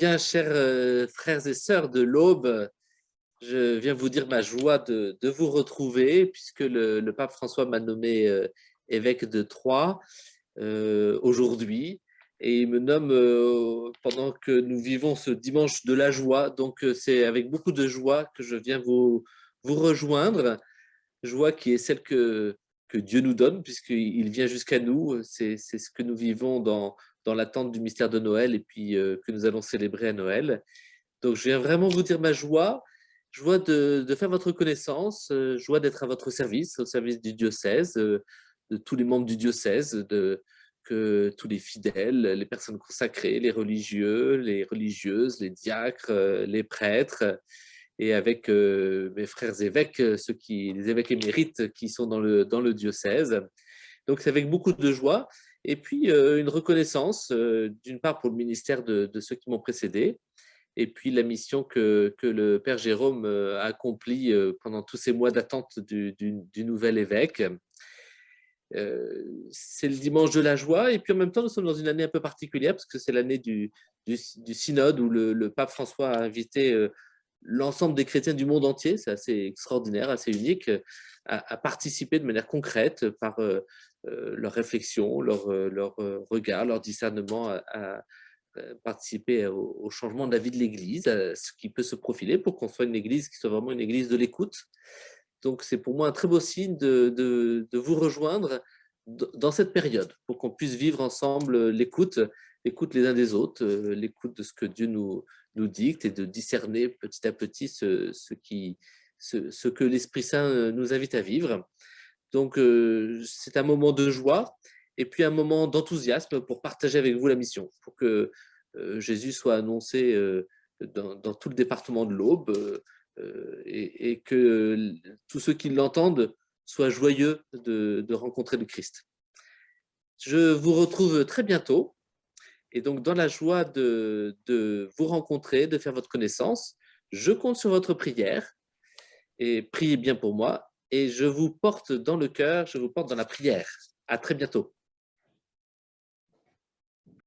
Bien, chers euh, frères et sœurs de l'Aube, je viens vous dire ma joie de, vous retrouver puisque le, pape François m'a nommé euh, évêque de Troyes euh, aujourd'hui et il me nomme pendant que nous vivons ce dimanche de la joie. Donc, c'est avec beaucoup de joie que je viens vous, vous rejoindre, joie qui est celle que, que Dieu nous donne puisqu'il vient jusqu'à nous. C'est ce que nous vivons dans, dans l'attente du mystère de Noël et puis euh, que nous allons célébrer à Noël. Donc, je viens vraiment vous dire ma joie, joie de, de faire votre connaissance, euh, joie d'être à votre service, au service du diocèse, euh, de tous les membres du diocèse, de, que tous les fidèles, les personnes consacrées, les religieux, les religieuses, les diacres, les prêtres, et avec mes frères évêques, ceux qui, les évêques émérites qui sont dans le, dans le diocèse. Donc, c'est avec beaucoup de joie et puis, euh, une reconnaissance, euh, d'une part pour le ministère de, ceux qui m'ont précédé, et puis la mission que, que le Père Jérôme euh, a accomplie pendant tous ces mois d'attente du, nouvel évêque. c'est le dimanche de la joie, et puis en même temps, nous sommes dans une année un peu particulière, parce que c'est l'année du, du, synode où le, pape François a invité l'ensemble des chrétiens du monde entier, c'est assez extraordinaire, assez unique, à, à, participer de manière concrète par euh, leur réflexion, leur, euh, leur euh, regard, leur discernement à, participer au, changement de la vie de l'Église, à ce qui peut se profiler pour qu'on soit une Église qui soit vraiment une Église de l'écoute. Donc c'est pour moi un très beau signe de, de, vous rejoindre dans cette période, pour qu'on puisse vivre ensemble l'écoute, l'écoute les uns des autres, l'écoute de ce que Dieu nous, nous dicte et de discerner petit à petit ce, ce, qui, ce, que l'Esprit Saint nous invite à vivre. Donc, euh, c'est un moment de joie et puis un moment d'enthousiasme pour partager avec vous la mission, pour que euh, Jésus soit annoncé euh, dans, tout le département de l'Aube et, que tous ceux qui l'entendent soient joyeux de, rencontrer le Christ. Je vous retrouve très bientôt et donc dans la joie de, de vous rencontrer, de faire votre connaissance, je compte sur votre prière et priez bien pour moi et je vous porte dans le cœur, je vous porte dans la prière. À très bientôt.